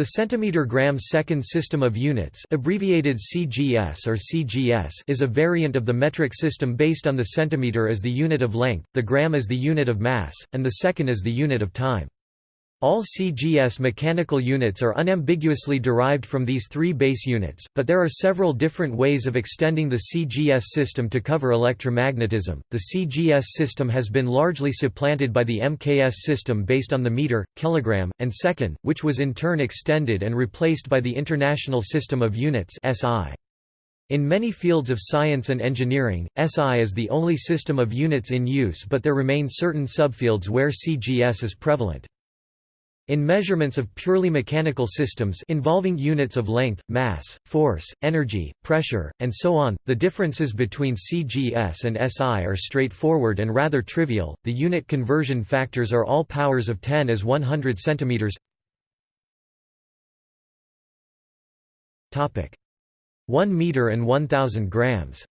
The centimeter-gram second system of units abbreviated CGS or CGS is a variant of the metric system based on the centimeter as the unit of length, the gram as the unit of mass, and the second as the unit of time. All CGS mechanical units are unambiguously derived from these three base units, but there are several different ways of extending the CGS system to cover electromagnetism. The CGS system has been largely supplanted by the MKS system based on the meter, kilogram, and second, which was in turn extended and replaced by the International System of Units (SI). In many fields of science and engineering, SI is the only system of units in use but there remain certain subfields where CGS is prevalent. In measurements of purely mechanical systems involving units of length, mass, force, energy, pressure, and so on, the differences between CGS and SI are straightforward and rather trivial. The unit conversion factors are all powers of 10 as 100 centimeters. Topic: 1 meter and 1000 grams.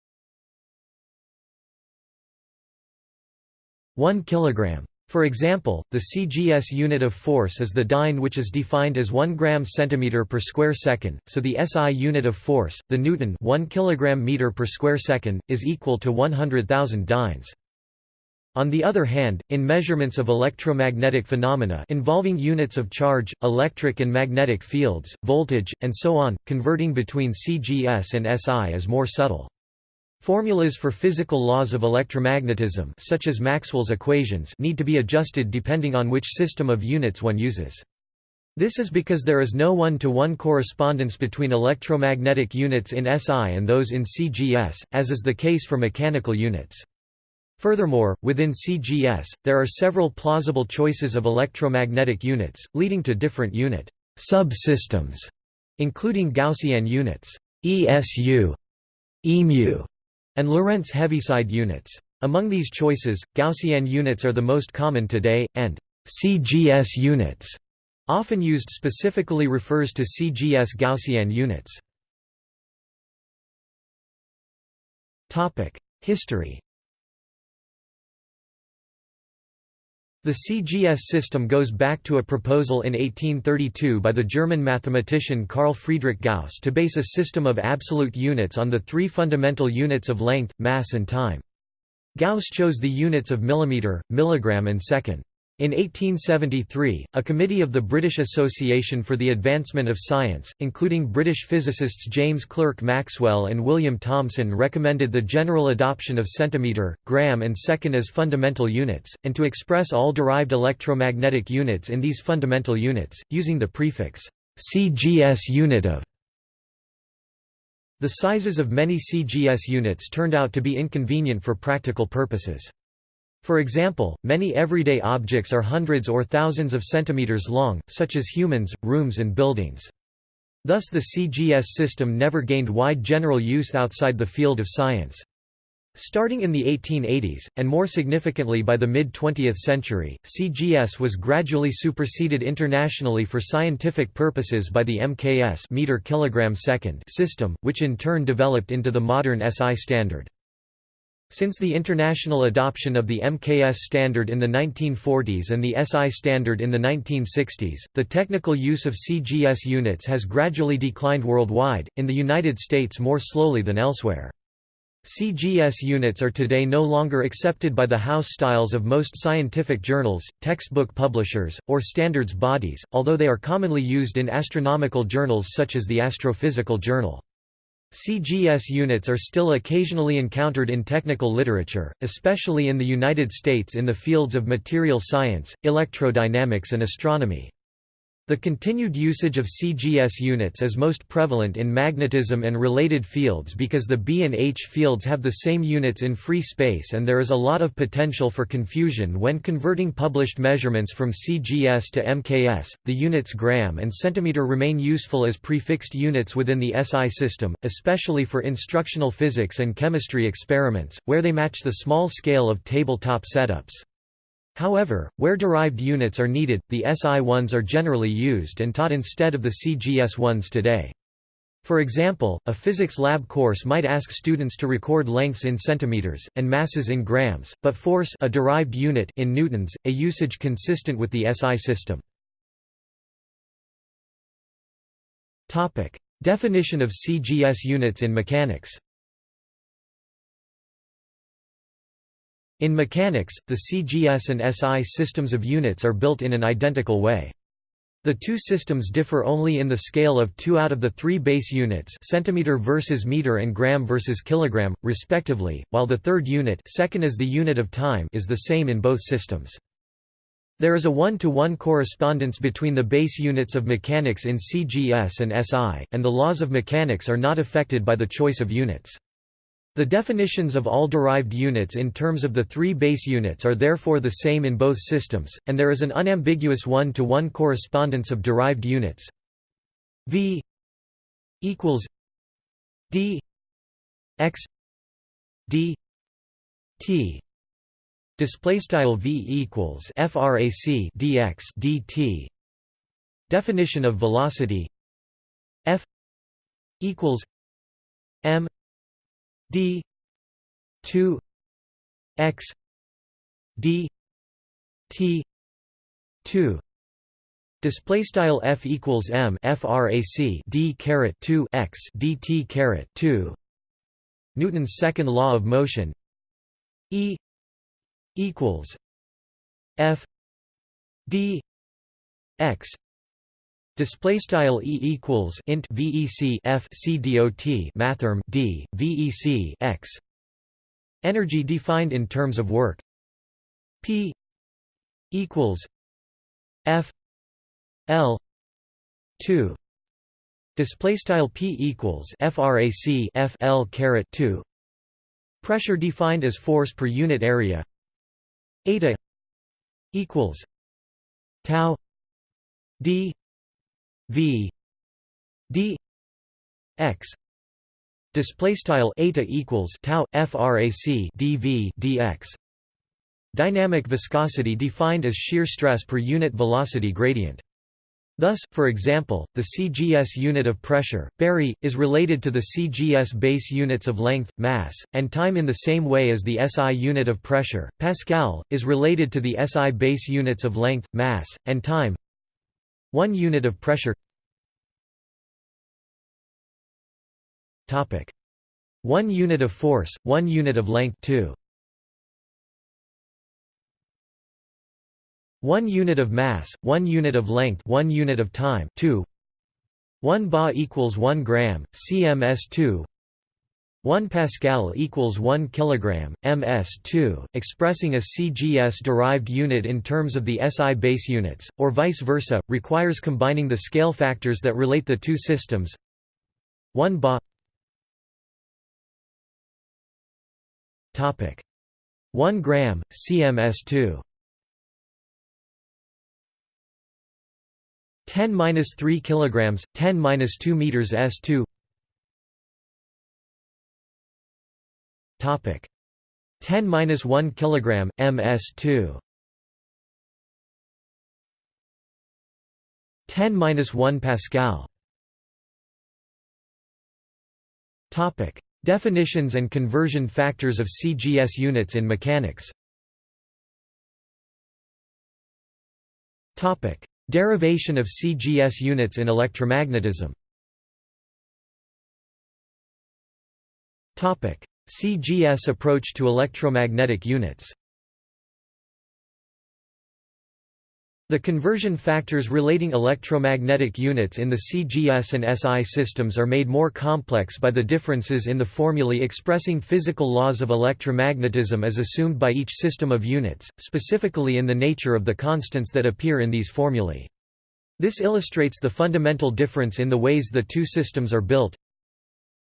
1 kilogram for example, the CGS unit of force is the dyne which is defined as 1 gram centimeter per square second, so the SI unit of force, the newton 1 kilogram meter per square second, is equal to 100,000 dynes. On the other hand, in measurements of electromagnetic phenomena involving units of charge, electric and magnetic fields, voltage, and so on, converting between CGS and SI is more subtle. Formulas for physical laws of electromagnetism such as Maxwell's equations need to be adjusted depending on which system of units one uses. This is because there is no one-to-one -one correspondence between electromagnetic units in SI and those in CGS, as is the case for mechanical units. Furthermore, within CGS, there are several plausible choices of electromagnetic units, leading to different unit subsystems, including Gaussian units ESU, EMU, and Lorentz Heaviside units. Among these choices, Gaussian units are the most common today, and CGS units, often used specifically refers to CGS Gaussian units. History The CGS system goes back to a proposal in 1832 by the German mathematician Carl Friedrich Gauss to base a system of absolute units on the three fundamental units of length, mass and time. Gauss chose the units of millimeter, milligram and second. In 1873, a committee of the British Association for the Advancement of Science, including British physicists James Clerk Maxwell and William Thomson recommended the general adoption of centimetre, gram and second as fundamental units, and to express all derived electromagnetic units in these fundamental units, using the prefix CGS unit of. The sizes of many CGS units turned out to be inconvenient for practical purposes. For example, many everyday objects are hundreds or thousands of centimeters long, such as humans, rooms and buildings. Thus the CGS system never gained wide general use outside the field of science. Starting in the 1880s, and more significantly by the mid-20th century, CGS was gradually superseded internationally for scientific purposes by the MKS meter kilogram second system, which in turn developed into the modern SI standard. Since the international adoption of the MKS standard in the 1940s and the SI standard in the 1960s, the technical use of CGS units has gradually declined worldwide, in the United States more slowly than elsewhere. CGS units are today no longer accepted by the house styles of most scientific journals, textbook publishers, or standards bodies, although they are commonly used in astronomical journals such as the Astrophysical Journal. CGS units are still occasionally encountered in technical literature, especially in the United States in the fields of material science, electrodynamics and astronomy. The continued usage of CGS units is most prevalent in magnetism and related fields because the B and H fields have the same units in free space and there is a lot of potential for confusion when converting published measurements from CGS to MKS. The units gram and centimeter remain useful as prefixed units within the SI system, especially for instructional physics and chemistry experiments, where they match the small scale of tabletop setups. However, where derived units are needed, the SI ones are generally used and taught instead of the CGS ones today. For example, a physics lab course might ask students to record lengths in centimeters, and masses in grams, but force a derived unit in newtons, a usage consistent with the SI system. Definition of CGS units in mechanics. In mechanics, the CGS and SI systems of units are built in an identical way. The two systems differ only in the scale of two out of the three base units centimeter versus meter and gram versus kilogram, respectively, while the third unit second as the unit of time is the same in both systems. There is a one-to-one -one correspondence between the base units of mechanics in CGS and SI, and the laws of mechanics are not affected by the choice of units. The definitions of all derived units in terms of the three base units are therefore the same in both systems, and there is an unambiguous one-to-one -one correspondence of derived units. V equals d x d t Display style v equals frac dx dt. Definition of velocity f equals d 2 x d t 2 Display style f equals m frac d caret 2 x dt caret 2. Newton's second law of motion. E equals F D X Display style E equals int VEC F C dot mathrm D VEC X. Energy defined in terms of work. P equals F L two. Display style P equals FRAC F L caret two. Pressure defined as force per unit area. Eta equals tau d v d x display style eta equals tau frac dv dx dynamic viscosity defined as shear stress per unit velocity gradient Thus, for example, the CGS unit of pressure, barye, is related to the CGS base units of length, mass, and time in the same way as the SI unit of pressure, Pascal, is related to the SI base units of length, mass, and time. One unit of pressure. Topic. One unit of force, one unit of length 2 1 unit of mass, 1 unit of length 1 unit of time 2 1 ba equals 1 gram, cms2 1 pascal equals 1 kilogram, ms2, expressing a CGS-derived unit in terms of the SI base units, or vice versa, requires combining the scale factors that relate the two systems. 1 ba. 1 gram, cms2 10 minus 3 kilograms, 10 minus 2 meters s2. Topic 10 minus 1 kilogram, ms2. 10 minus 1 pascal. Topic Definitions and conversion factors of CGS units in mechanics. Topic Derivation of CGS units in electromagnetism CGS approach to electromagnetic units The conversion factors relating electromagnetic units in the CGS and SI systems are made more complex by the differences in the formulae expressing physical laws of electromagnetism as assumed by each system of units, specifically in the nature of the constants that appear in these formulae. This illustrates the fundamental difference in the ways the two systems are built.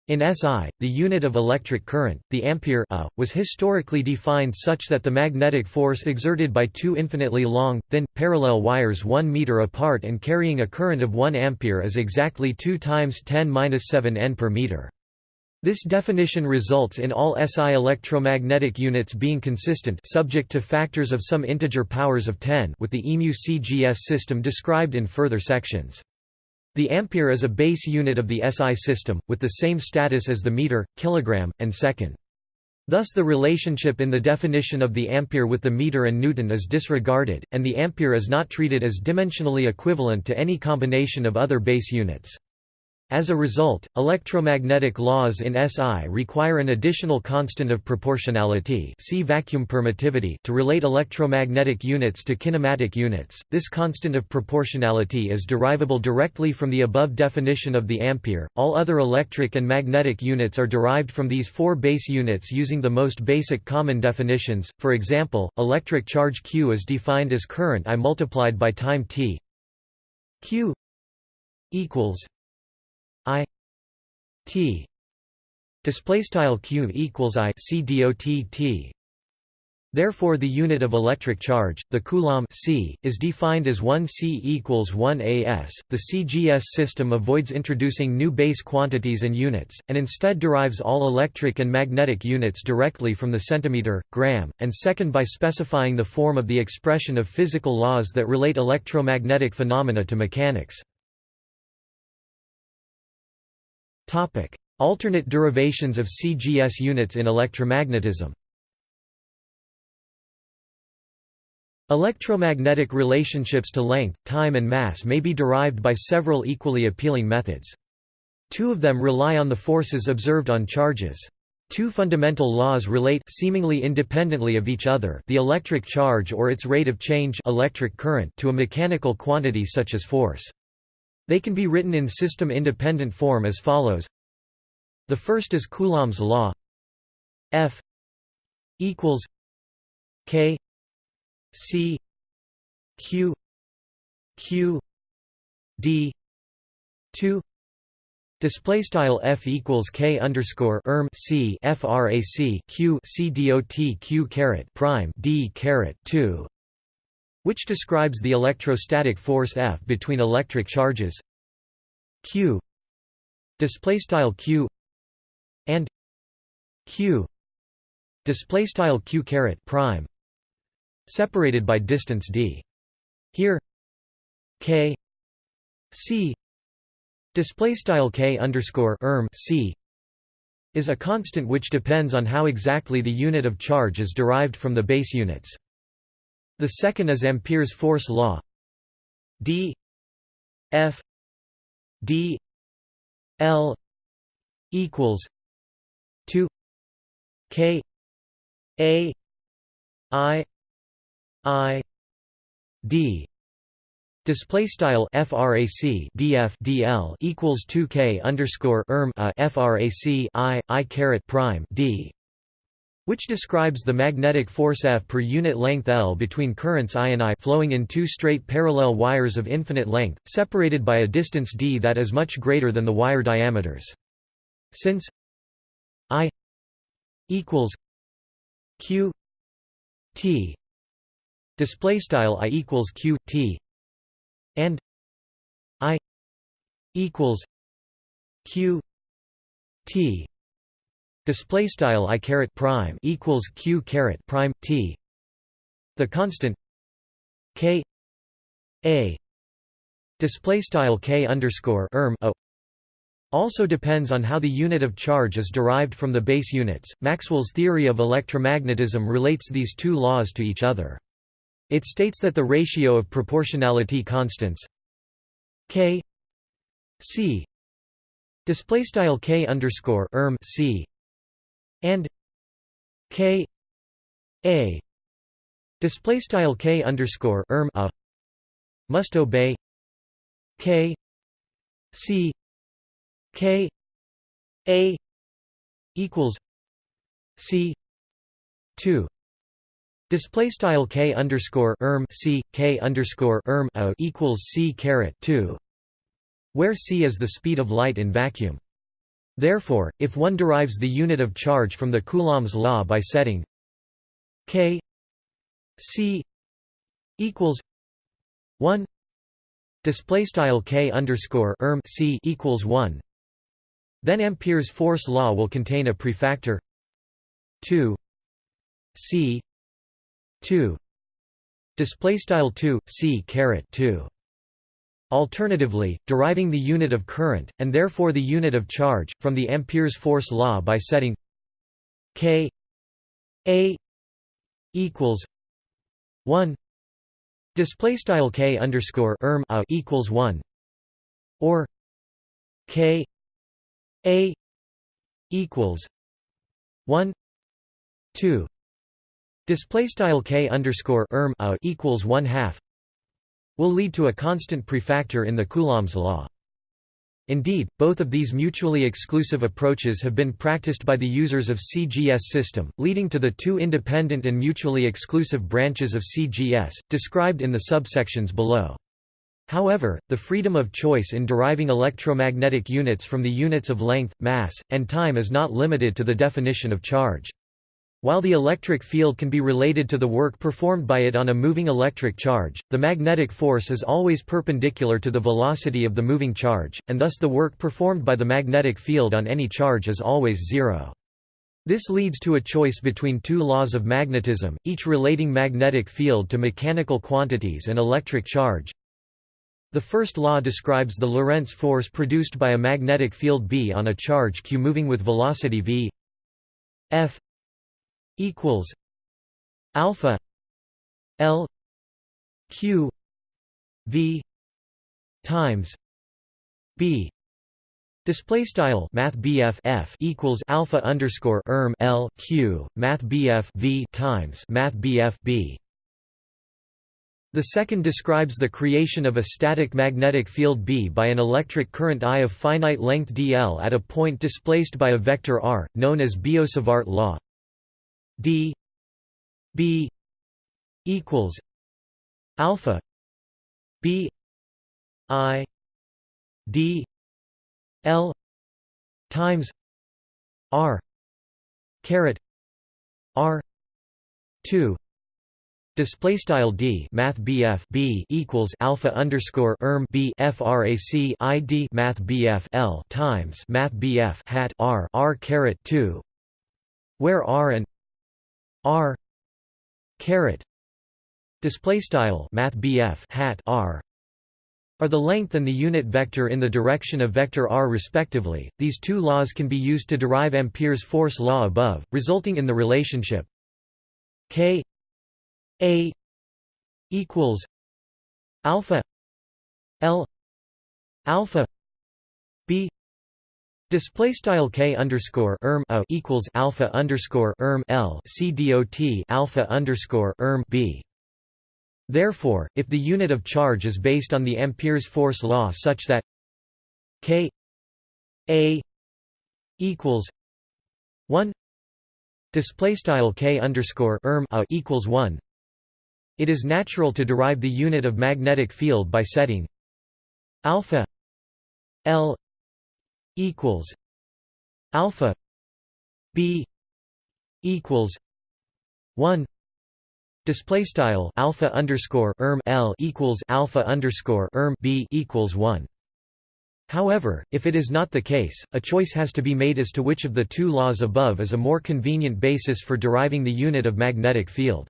In SI, the unit of electric current, the ampere a, was historically defined such that the magnetic force exerted by two infinitely long, thin, parallel wires 1 meter apart and carrying a current of 1 ampere is exactly 2 times 10^-7 n per meter. This definition results in all SI electromagnetic units being consistent subject to factors of some integer powers of 10 with the EMU CGS system described in further sections. The ampere is a base unit of the SI system, with the same status as the meter, kilogram, and second. Thus the relationship in the definition of the ampere with the meter and newton is disregarded, and the ampere is not treated as dimensionally equivalent to any combination of other base units. As a result, electromagnetic laws in SI require an additional constant of proportionality see vacuum permittivity to relate electromagnetic units to kinematic units. This constant of proportionality is derivable directly from the above definition of the ampere. All other electric and magnetic units are derived from these four base units using the most basic common definitions. For example, electric charge Q is defined as current I multiplied by time t. Q equals I T display q equals I C dot T Therefore the unit of electric charge, the coulomb c, is defined as 1 c equals 1 as. The CGS system avoids introducing new base quantities and units, and instead derives all electric and magnetic units directly from the centimeter, gram, and second by specifying the form of the expression of physical laws that relate electromagnetic phenomena to mechanics. Alternate derivations of CGS units in electromagnetism Electromagnetic relationships to length, time and mass may be derived by several equally appealing methods. Two of them rely on the forces observed on charges. Two fundamental laws relate seemingly independently of each other the electric charge or its rate of change electric current to a mechanical quantity such as force. They can be written in system-independent form as follows. The first is Coulomb's law. F equals K C Q Q D two. Display style f equals k underscore erm c frac q c dot q caret prime d caret two which describes the electrostatic force F between electric charges Q display style Q and Q display style Q caret prime separated by distance d. Here K C display style K underscore erm C is a constant which depends on how exactly the unit of charge is derived from the base units the second is Ampere's force law. D. F. D. L. equals 2 k a i i d. Display style frac df dl equals 2k underscore erm a frac i i caret prime d which describes the magnetic force F per unit length L between currents I and I flowing in two straight parallel wires of infinite length, separated by a distance d that is much greater than the wire diameters. Since I equals q t display style I equals q t and I equals q t display style i caret prime equals q caret prime t. The constant k a. Display style k underscore erm a also depends on how the unit of charge is derived from the base units. Maxwell's theory of electromagnetism relates these two laws to each other. It states that the ratio of proportionality constants k c. Display style k underscore erm c and k a display style k underscore erm a must obey k c k a equals c 2 Display style k underscore erm c k underscore erm a equals c caret two, where c is the speed of light in vacuum. Therefore, if one derives the unit of charge from the Coulomb's law by setting k c equals 1 display style k underscore erm c equals 1 then ampere's force law will contain a prefactor 2 c 2 display style 2 c caret 2 Alternatively, deriving the unit of current, and therefore the unit of charge, from the Ampere's force law by setting k a equals 1 display style k underscore erm a equals 1 or k a equals 1 2 display style k underscore erm a equals 1 half will lead to a constant prefactor in the Coulomb's law. Indeed, both of these mutually exclusive approaches have been practiced by the users of CGS system, leading to the two independent and mutually exclusive branches of CGS, described in the subsections below. However, the freedom of choice in deriving electromagnetic units from the units of length, mass, and time is not limited to the definition of charge. While the electric field can be related to the work performed by it on a moving electric charge, the magnetic force is always perpendicular to the velocity of the moving charge, and thus the work performed by the magnetic field on any charge is always zero. This leads to a choice between two laws of magnetism, each relating magnetic field to mechanical quantities and electric charge, the first law describes the Lorentz force produced by a magnetic field B on a charge q moving with velocity v f equals alpha l q v times b Display style Math F equals alpha underscore erm L Q Math V times Math B the second describes the creation of a static magnetic field B by an electric current I of finite length dl at a point displaced by a vector r, known as Biot-Savart law. D b equals alpha b i d l times r caret r 2 Display style d math bf b equals alpha underscore erm b frac i d math bf l times math bf hat r r caret two, where r and r caret display style math hat r are the length and the unit vector in the direction of vector r respectively. These two laws can be used to derive Ampere's force law above, resulting in the relationship k a equals alpha L alpha Display style k underscore erm a equals alpha underscore erm L c dot alpha underscore erm B. Therefore, if the unit of charge is based on the Ampere's force law such that k a equals one display style k underscore erm a equals one it is natural to derive the unit of magnetic field by setting alpha L equals alpha B equals one display style alpha underscore erm L equals alpha underscore erm B equals one. However, if it is not the case, a choice has to be made as to which of the two laws above is a more convenient basis for deriving the unit of magnetic field.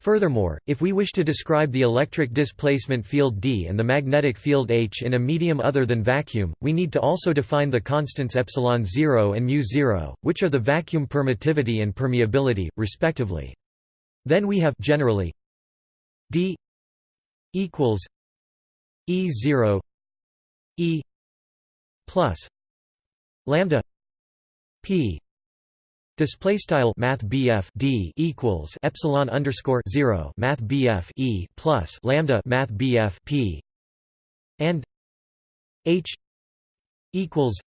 Furthermore, if we wish to describe the electric displacement field D and the magnetic field H in a medium other than vacuum, we need to also define the constants epsilon 0 and mu 0, which are the vacuum permittivity and permeability, respectively. Then we have generally D equals E0 E plus lambda P Display style Math D equals epsilon underscore zero Math E plus lambda Math P. And H equals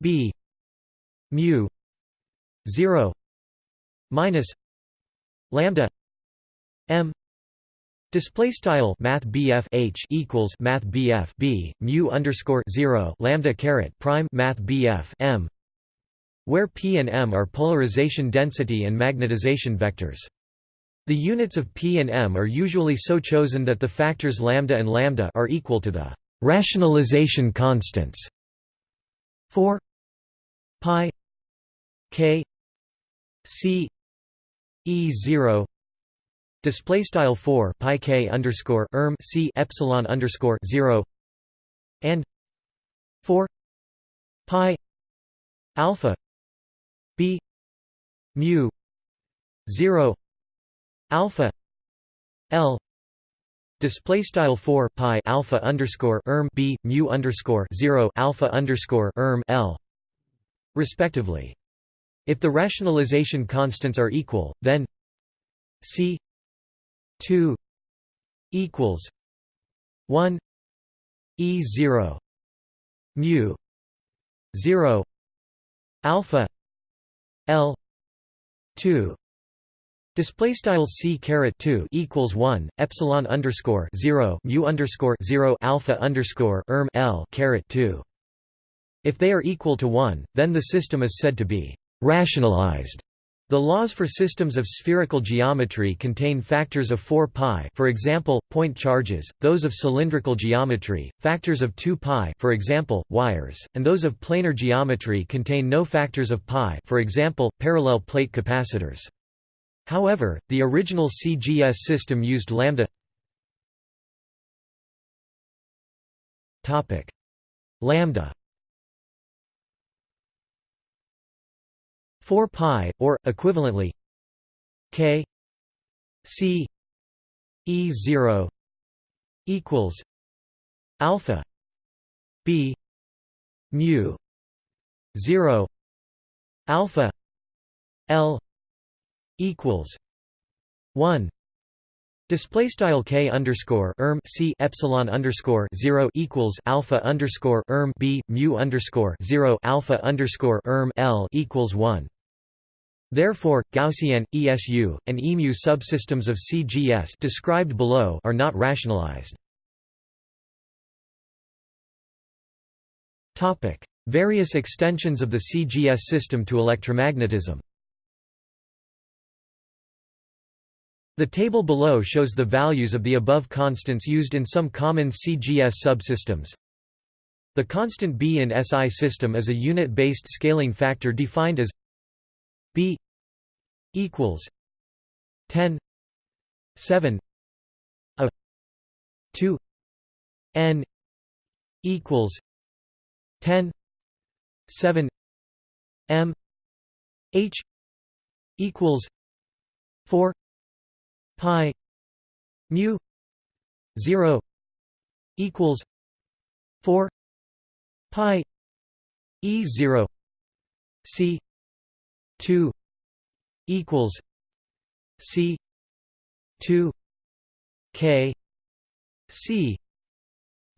B mu zero minus lambda M. Display style Math H equals Math B mu underscore zero lambda caret prime Math M where P and M are polarization density and magnetization vectors. The units of P and M are usually so chosen that the factors lambda and lambda are equal to the rationalization constants 4 pi k c e 0 display style 4 pi k underscore erm c epsilon underscore 0 and 4 pi alpha b mu 0 alpha l display style 4 pi alpha underscore erm b mu underscore 0 alpha underscore erm l respectively. If the rationalization constants are equal, then c 2 equals 1 e 0 mu 0 alpha l 2 Display style c caret two equals one epsilon underscore zero mu underscore zero alpha underscore erm l caret two. If they are equal to one, then the system is said to be rationalized. The laws for systems of spherical geometry contain factors of 4 pi for example, point charges, those of cylindrical geometry, factors of 2 pi for example, wires, and those of planar geometry contain no factors of pi for example, parallel plate capacitors. However, the original CGS system used lambda lambda 4 pi or equivalently k c e 0 equals alpha b mu 0 alpha l equals one Display style k underscore erm c epsilon underscore zero equals alpha underscore erm b mu underscore zero alpha underscore erm l equals one. Therefore, Gaussian, ESU, and EMU subsystems of CGS described below are not rationalized. Topic: Various extensions of the CGS system to electromagnetism. The table below shows the values of the above constants used in some common CGS subsystems. The constant B in SI system is a unit-based scaling factor defined as B equals 10 7 a 2 n equals 10 7 m h equals 4 pi mu 0 equals 4 pi e 0 c 2 equals c 2 k c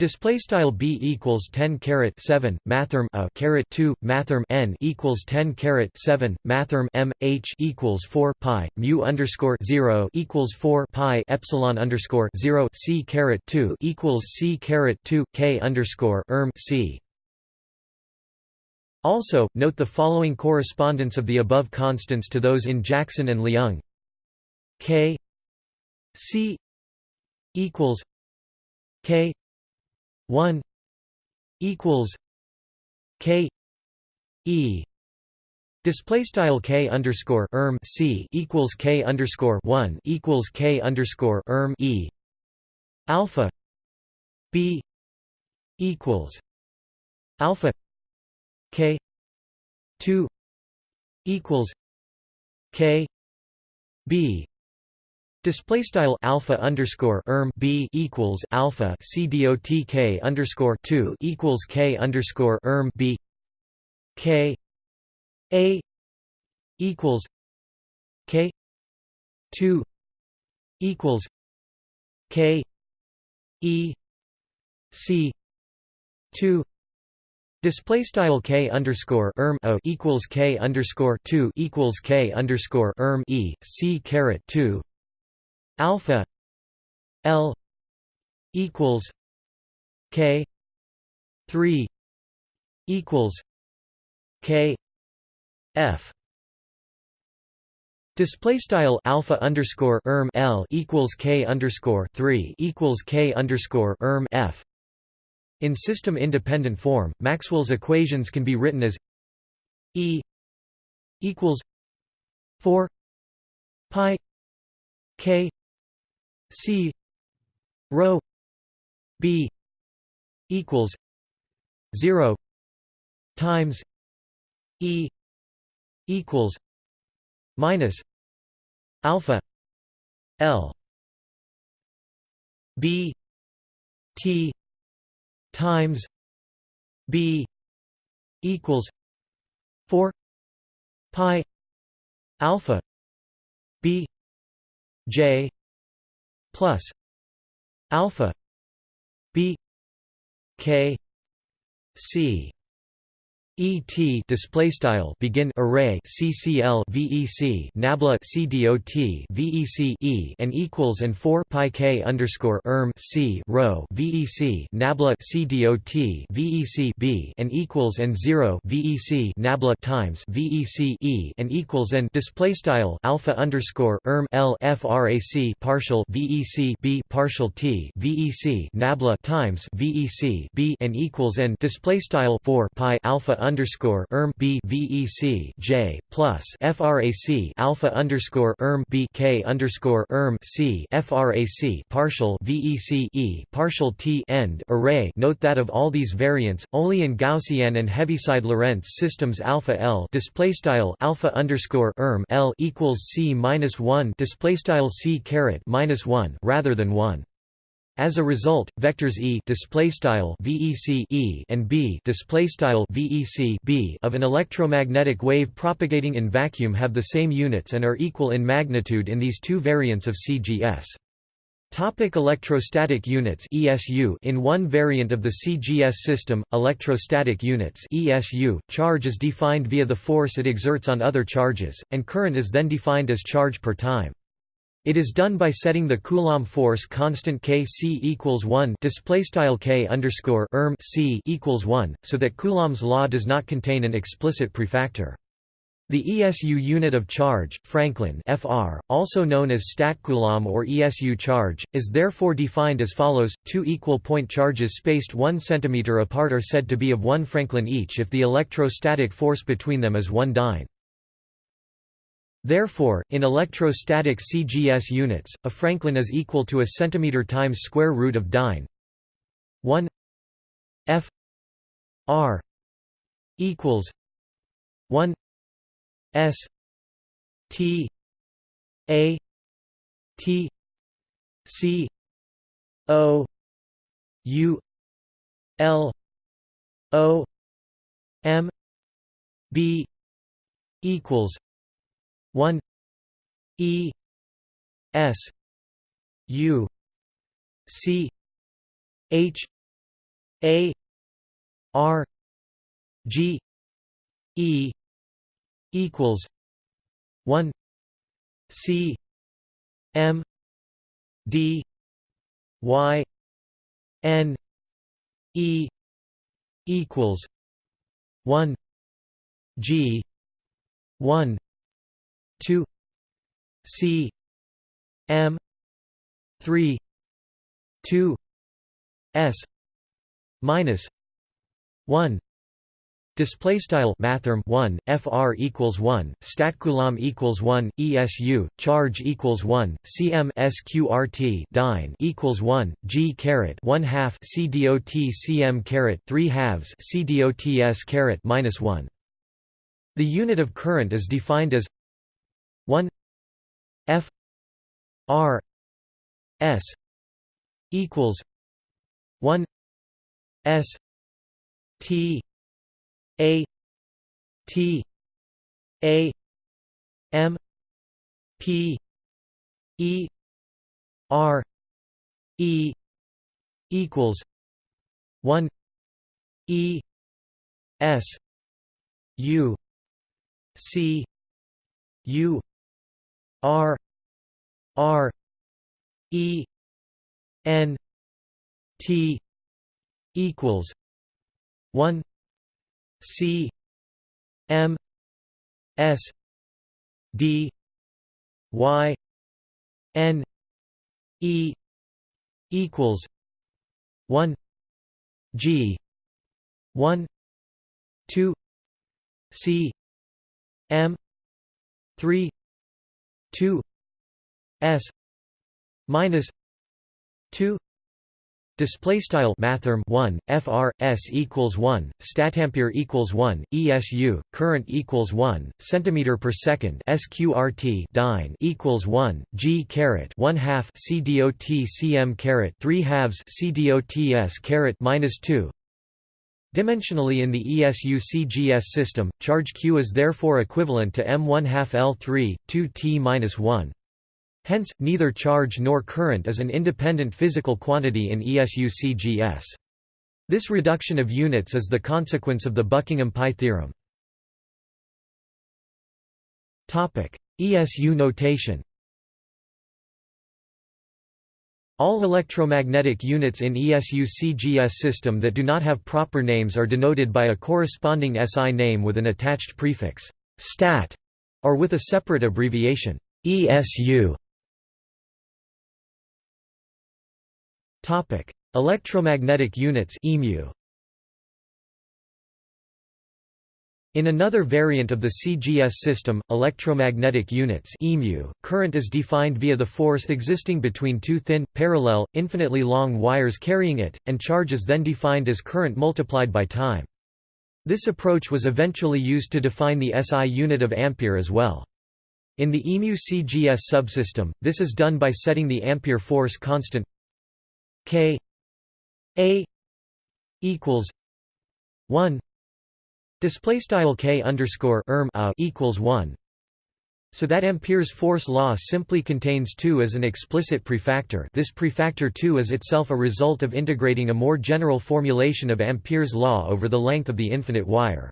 Display style b equals 10 caret 7 mathrm a caret 2 mathrm n equals 10 caret 7 mathrm m h equals 4 pi mu underscore 0 equals 4 pi epsilon underscore 0 c caret 2 equals c caret 2 k underscore erm c. Also, note the following correspondence of the above constants to those in Jackson and Leung. K c equals k 1 equals k e display style k underscore erm c equals k underscore 1 equals k underscore erm e alpha b equals alpha k 2 equals k b. Display style alpha underscore erm b equals alpha c dot k underscore two equals k underscore erm b. K a equals k two equals k e c two Display style k underscore erm o equals k underscore two equals k underscore erm e c caret two. Alpha L equals K three equals K F. Display style alpha underscore erm L equals K underscore three equals K underscore erm F in system independent form, Maxwell's equations can be written as E equals four pi K C rho B equals zero times E equals minus alpha L b t times b equals 4 pi alpha b j plus alpha b k c ET display style begin array CCL VEC nabla CDOT VEC E and equals and 4 pi K underscore erm C rho VEC nabla CDOT VEC B and equals and 0 VEC nabla times VEC E and equals and display style alpha underscore erm L frac partial VEC B partial T VEC nabla times VEC B and equals and display style 4 pi alpha underscore erm b vec j plus frac alpha underscore erm b k underscore erm c frac partial vec e partial t end array. Note that of all these variants, only in Gaussian and Heaviside Lorentz systems alpha l display style alpha underscore erm l equals c minus one display style c caret minus one rather than one. As a result, vectors E (vec e) and B (vec b) of an electromagnetic wave propagating in vacuum have the same units and are equal in magnitude in these two variants of CGS. Topic electrostatic units ESU In one variant of the CGS system, electrostatic units ESU, charge is defined via the force it exerts on other charges, and current is then defined as charge per time. It is done by setting the Coulomb force constant k c equals 1 display style k underscore erm c equals 1, so that Coulomb's law does not contain an explicit prefactor. The ESU unit of charge, Franklin Fr, also known as statcoulomb or ESU charge, is therefore defined as follows: two equal point charges spaced 1 cm apart are said to be of 1 Franklin each if the electrostatic force between them is 1 dyne. Therefore, in electrostatic CGS units, a Franklin is equal to a centimeter times square root of dyne. 1 F R equals 1 S T A T C O U L O M B equals 1 e s u c h a r g e equals 1 c m d y n e equals 1 g 1 2 C M 3 2 S minus 1 Display style mathrm 1 fr equals 1 statcoulomb equals 1 esu charge equals 1 cm sqrt dyne equals 1 g caret 1 half c dot cm caret 3 halves c dot s caret minus 1 The unit of current is defined as 1 F R S equals 1 S T A T A M P E R E equals 1 E S U C U R R E N T equals one C M S D Y N E equals one G one two C M three 2 s minus 2 Display style mathrm 1 fr s equals 1 statampere equals 1 esu current equals 1 centimeter per second sqrt dyne equals 1 g caret 1 half cdot cm caret 3 halves cdots caret minus 2 Dimensionally in the ESU-CGS system, charge q is therefore equivalent to m1 half L3, 2t minus 1. Hence, neither charge nor current is an independent physical quantity in ESU-CGS. This reduction of units is the consequence of the Buckingham-Pi theorem. ESU notation All electromagnetic units in ESU-CGS system that do not have proper names are denoted by a corresponding SI name with an attached prefix stat or with a separate abbreviation ESU. Topic: Electromagnetic units (EMU). In another variant of the CGS system, electromagnetic units EMU, current is defined via the force existing between two thin, parallel, infinitely long wires carrying it, and charge is then defined as current multiplied by time. This approach was eventually used to define the SI unit of ampere as well. In the EMU CGS subsystem, this is done by setting the ampere force constant K A equals 1 Display style k underscore erm a equals one, so that Ampere's force law simply contains 2 as an explicit prefactor. This prefactor 2 is itself a result of integrating a more general formulation of Ampere's law over the length of the infinite wire.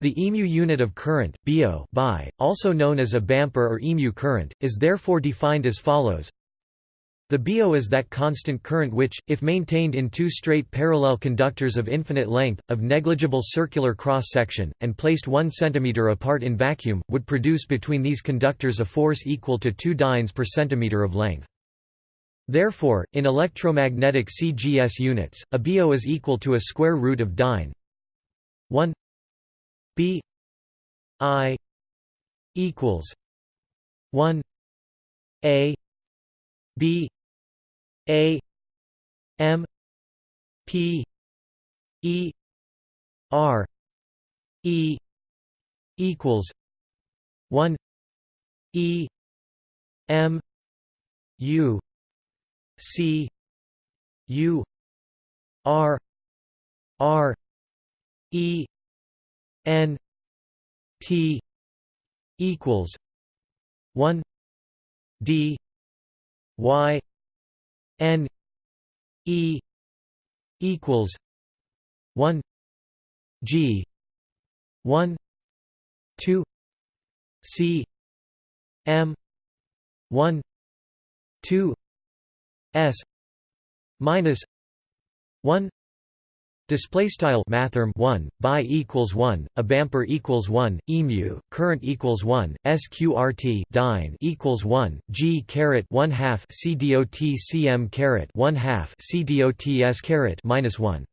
The EMU unit of current, biot, by, also known as abampere or EMU current, is therefore defined as follows. The biot is that constant current which, if maintained in two straight parallel conductors of infinite length, of negligible circular cross-section, and placed 1 cm apart in vacuum, would produce between these conductors a force equal to 2 dynes per centimeter of length. Therefore, in electromagnetic CGS units, a biot is equal to a square root of dyne 1 B I equals 1 A B a M P E R E equals one E M U C U R R E N T equals one D Y N E equals one G one two C M one two S minus one Display style mathrm 1 by equals 1 abampere equals 1 emu current equals 1 sqrt dyne equals 1 g caret 1 half cdot cm caret 1 half cdots caret minus 1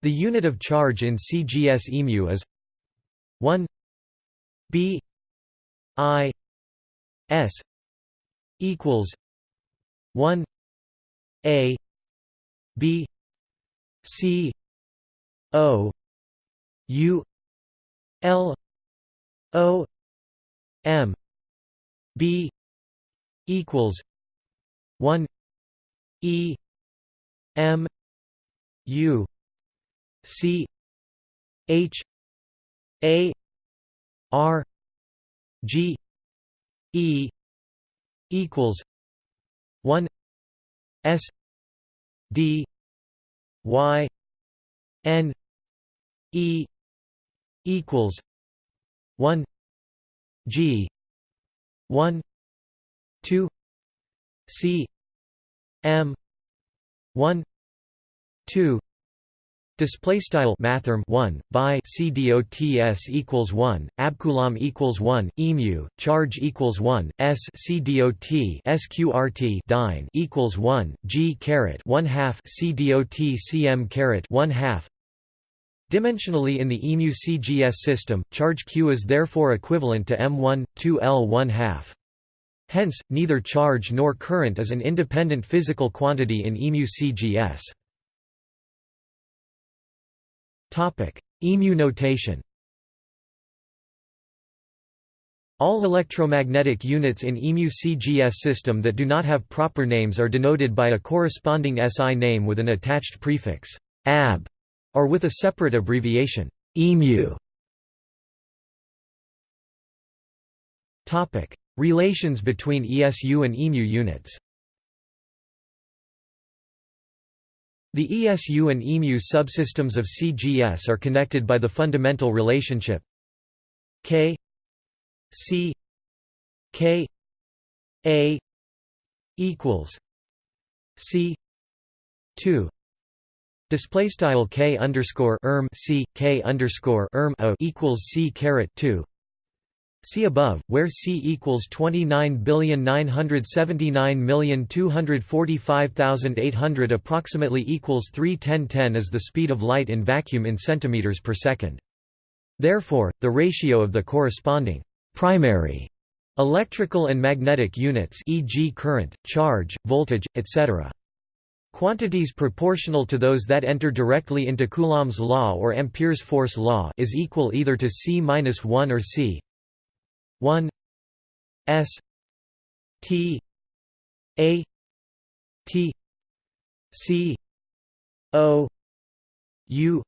The unit of charge in CGS emu is 1 b i s equals 1 a b C O U L O M B equals one E M U C H A R G E equals one S D y n e equals 1 g 1 2 c m 1 2 Display style mathrm 1 by cdots equals 1 abcoulomb equals 1 emu charge equals 1 s cdot sqrt dyne equals 1 g caret 1 half cdot cm caret 1 half Dimensionally in the EMU CGS system, charge q is therefore equivalent to m1 2 l 1 half. Hence, neither charge nor current is an independent physical quantity in EMU CGS. EMU notation All electromagnetic units in EMU CGS system that do not have proper names are denoted by a corresponding SI name with an attached prefix ab, or with a separate abbreviation EMU. Topic: Relations between ESU and EMU units. The ESU and EMU subsystems of CGS are connected by the fundamental relationship K C K A equals C two. Display style K underscore erm C K underscore erm O equals C caret two See above, where c equals 29,979,245,800 approximately equals 31010 is the speed of light in vacuum in centimeters per second. Therefore, the ratio of the corresponding primary electrical and magnetic units e.g. current, charge, voltage, etc. Quantities proportional to those that enter directly into Coulomb's law or Ampere's force law is equal either to c-1 or c 1 s t a t c o u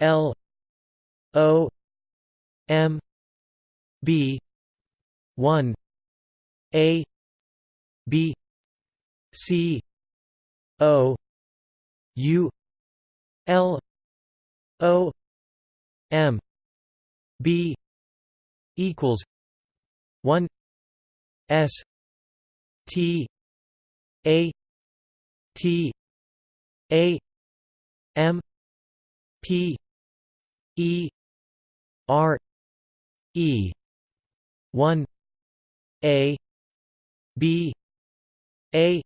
l o m B one A B C O U L O M B equals one S T A T A M P E R E. One A B A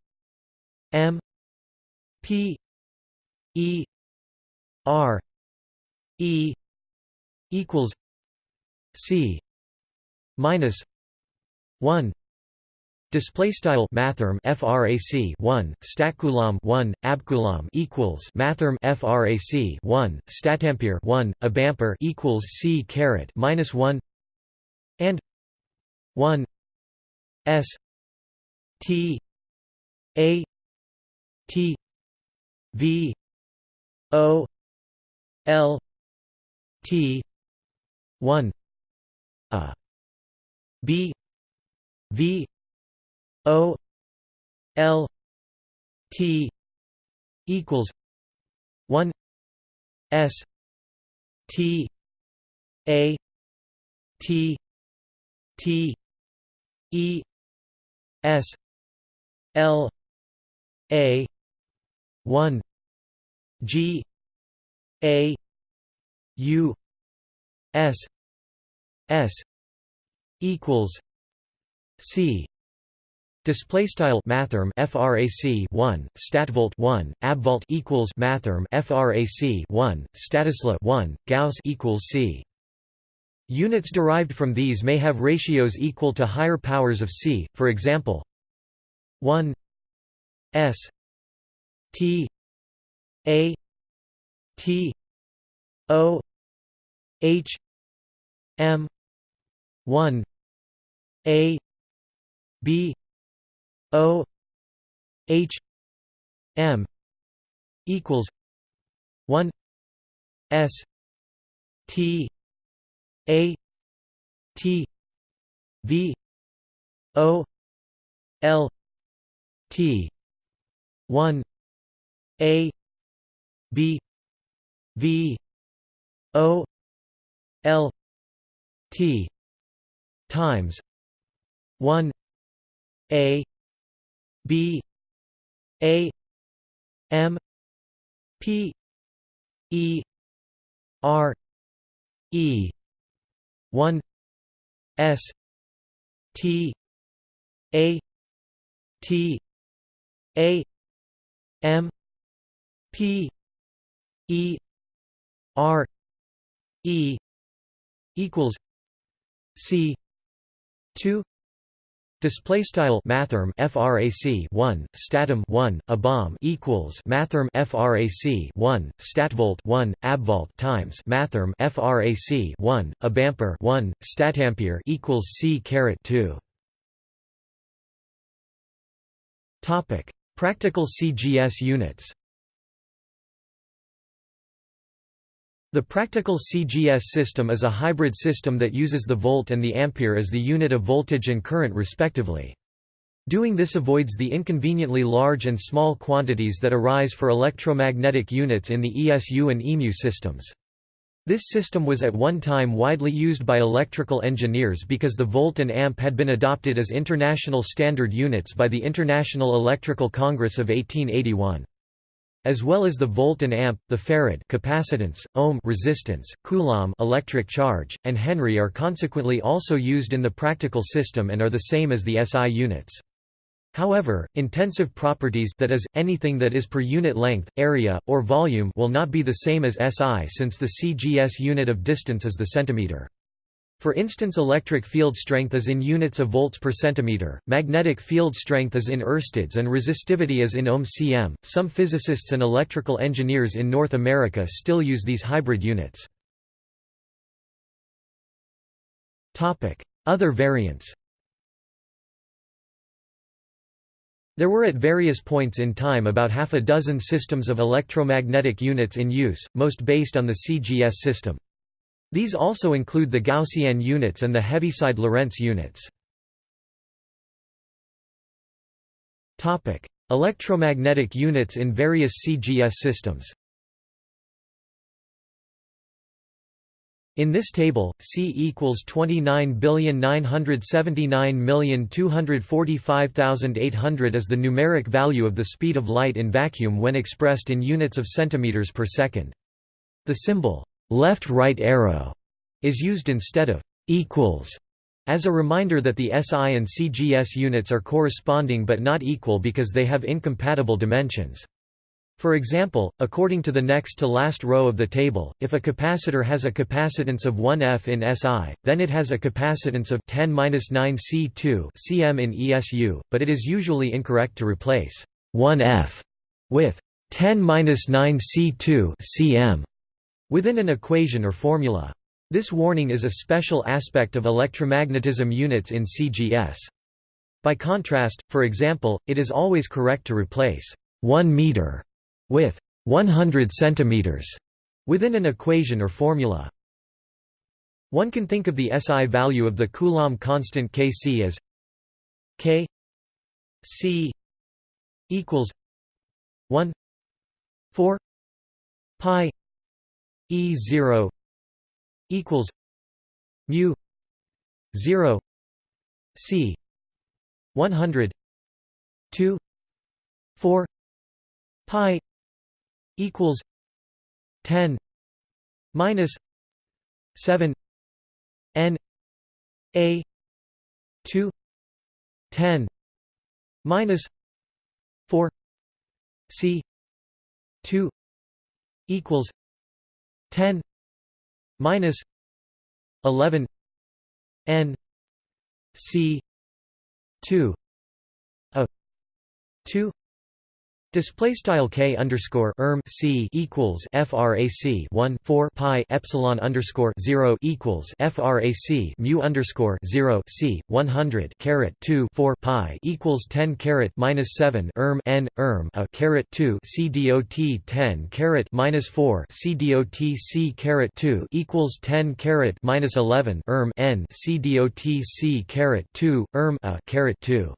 M P E R E equals C minus one. Display style mathrm frac 1 statcoulomb 1 abcoulomb equals mathrm frac 1 statampere 1 abampere equals c caret minus 1 and 1 s t a t v o l t 1 a b v O L T equals one S T A T T E S L A one G A U S S equals C Display style mathrm frac 1 statvolt 1 abvolt equals mathrm frac 1 stattesla 1 gauss equals c. Units derived from these may have ratios equal to higher powers of c. For example, 1 s t a t o h m 1 a b O H M equals one S T A T V O L T one A B V O L T times one A B A M P E R E one S T A T A M P E R E equals C two. Display style mathrm frac 1 statohm 1 abohm equals mathrm frac 1 statvolt 1 abvolt times mathrm frac 1 abampere 1 statampere equals c caret 2 topic. Practical CGS units The practical CGS system is a hybrid system that uses the volt and the ampere as the unit of voltage and current respectively. Doing this avoids the inconveniently large and small quantities that arise for electromagnetic units in the ESU and EMU systems. This system was at one time widely used by electrical engineers because the volt and amp had been adopted as international standard units by the International Electrical Congress of 1881 as well as the volt and amp, the farad capacitance, ohm resistance, coulomb electric charge, and henry are consequently also used in the practical system and are the same as the SI units. However, intensive properties that is, anything that is per unit length, area, or volume will not be the same as SI since the CGS unit of distance is the centimeter. For instance electric field strength is in units of volts per centimeter, magnetic field strength is in oersteds and resistivity is in ohm cm. Some physicists and electrical engineers in North America still use these hybrid units. Other variants There were at various points in time about half a dozen systems of electromagnetic units in use, most based on the CGS system. These also include the Gaussian units and the Heaviside Lorentz units. Electromagnetic units in various CGS systems In this table, C equals 29,979,245,800 is the numeric value of the speed of light in vacuum when expressed in units of centimeters per second. The symbol left-right arrow is used instead of equals as a reminder that the SI and CGS units are corresponding but not equal because they have incompatible dimensions. For example, according to the next to last row of the table, if a capacitor has a capacitance of 1 F in SI, then it has a capacitance of 10-9 C2 cm in ESU, but it is usually incorrect to replace 1 F with 10-9 C2 cm within an equation or formula. This warning is a special aspect of electromagnetism units in CGS. By contrast, for example, it is always correct to replace 1 meter with 100 centimeters within an equation or formula. One can think of the SI value of the Coulomb constant Kc as K C equals 1 4 pi E zero equals mu zero C one hundred two four pi equals ten minus seven N A two ten minus four C two equals 10 minus 11 n c 2 a 2 Display style k underscore erm c equals frac 1 4 pi epsilon underscore 0 equals frac mu underscore 0 c 100 caret 2 4 pi equals 10 caret minus 7 erm n erm a caret 2 c dot 10 caret minus 4 c dot c caret 2 equals 10 caret minus 11 erm n c dot c caret 2 erm a caret 2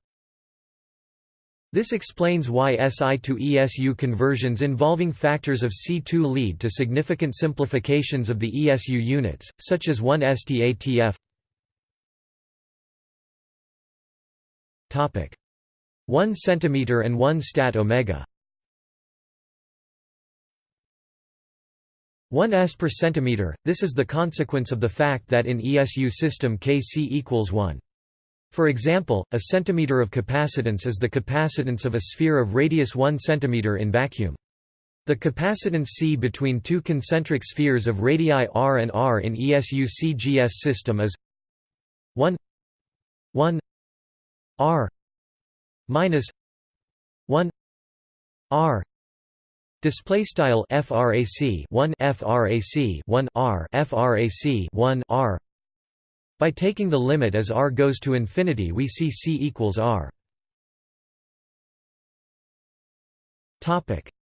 this explains why SI to ESU conversions involving factors of C2 lead to significant simplifications of the ESU units, such as 1 STATF. 1 cm and 1 stat omega 1 s per centimeter, this is the consequence of the fact that in ESU system Kc equals 1. For example, a centimeter of capacitance is the capacitance of a sphere of radius 1 centimeter in vacuum. The capacitance C between two concentric spheres of radii r and r in ESU CGS system is 1 1 r minus 1 r display style frac 1 frac 1 r frac 1 r by taking the limit as r goes to infinity we see c equals r.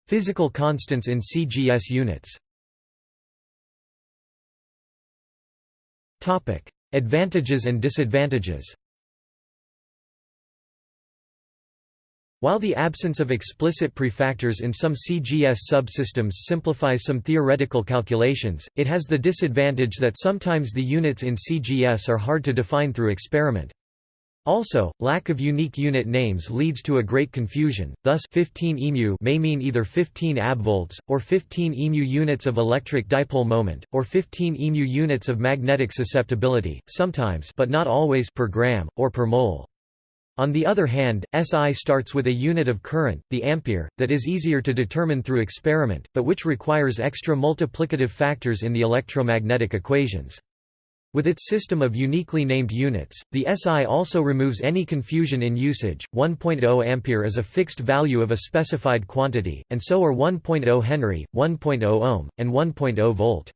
Physical constants in cgs units. Advantages and disadvantages While the absence of explicit prefactors in some CGS subsystems simplifies some theoretical calculations, it has the disadvantage that sometimes the units in CGS are hard to define through experiment. Also, lack of unique unit names leads to a great confusion, thus 15 EMU may mean either 15 abvolts, or 15 EMU units of electric dipole moment, or 15 EMU units of magnetic susceptibility, sometimes but not always per gram, or per mole. On the other hand, SI starts with a unit of current, the ampere, that is easier to determine through experiment, but which requires extra multiplicative factors in the electromagnetic equations. With its system of uniquely named units, the SI also removes any confusion in usage. 1.0 ampere is a fixed value of a specified quantity, and so are 1.0 Henry, 1.0 ohm, and 1.0 volt.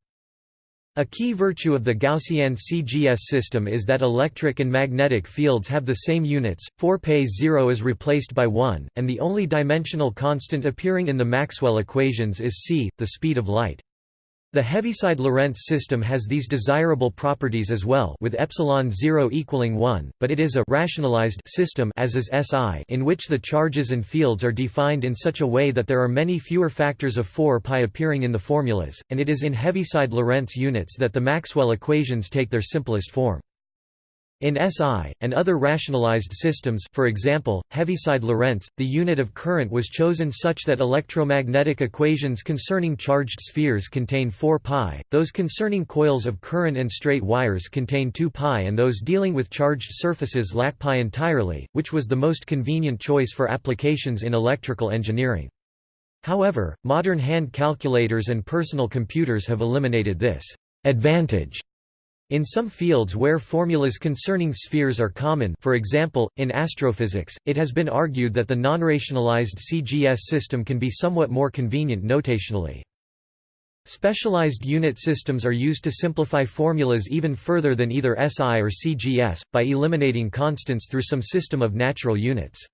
A key virtue of the Gaussian CGS system is that electric and magnetic fields have the same units, 4 π 0 is replaced by 1, and the only dimensional constant appearing in the Maxwell equations is c, the speed of light. The Heaviside-Lorentz system has these desirable properties as well with epsilon 0 equaling 1, but it is a rationalized system as is SI in which the charges and fields are defined in such a way that there are many fewer factors of 4 pi appearing in the formulas, and it is in Heaviside-Lorentz units that the Maxwell equations take their simplest form. In SI, and other rationalized systems for example, Heaviside-Lorentz, the unit of current was chosen such that electromagnetic equations concerning charged spheres contain 4 pi, those concerning coils of current and straight wires contain 2 pi and those dealing with charged surfaces lack pi entirely, which was the most convenient choice for applications in electrical engineering. However, modern hand calculators and personal computers have eliminated this advantage in some fields where formulas concerning spheres are common for example, in astrophysics, it has been argued that the non-rationalized CGS system can be somewhat more convenient notationally. Specialized unit systems are used to simplify formulas even further than either SI or CGS, by eliminating constants through some system of natural units.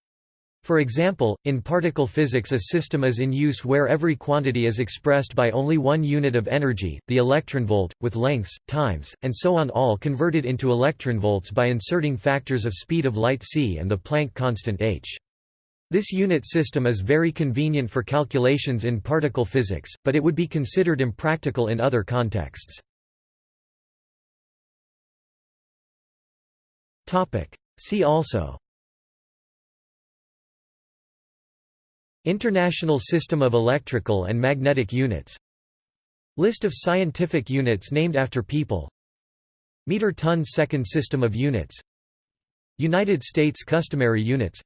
For example, in particle physics a system is in use where every quantity is expressed by only one unit of energy, the electronvolt, with lengths, times, and so on all converted into electronvolts by inserting factors of speed of light c and the Planck constant h. This unit system is very convenient for calculations in particle physics, but it would be considered impractical in other contexts. See also International System of Electrical and Magnetic Units. List of scientific units named after people. Meter-ton second system of units. United States customary units.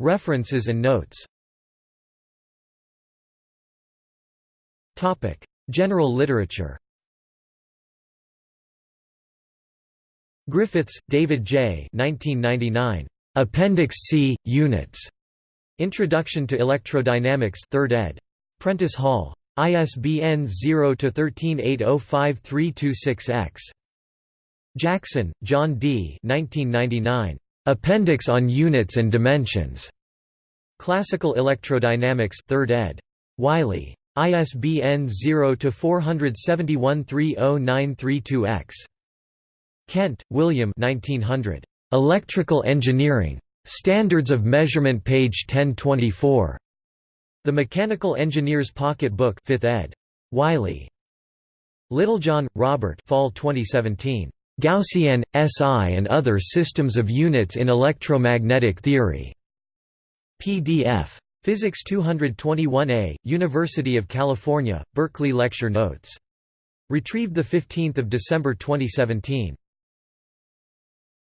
References and notes. General literature Griffiths, David J. 1999. Appendix C, Units. Introduction to Electrodynamics 3rd ed. Prentice Hall. ISBN 0-13805326-X. Jackson, John D. 1999. Appendix on Units and Dimensions. Classical Electrodynamics 3rd ed. Wiley. ISBN 0-471-30932-X. Kent, William 1900. Electrical Engineering. Standards of Measurement page 1024. The Mechanical Engineer's Pocket Book 5th ed. Wiley. Littlejohn, Robert Fall 2017. Gaussian, SI and Other Systems of Units in Electromagnetic Theory. PDF. Physics 221a, University of California, Berkeley Lecture Notes. Retrieved 15 December 2017.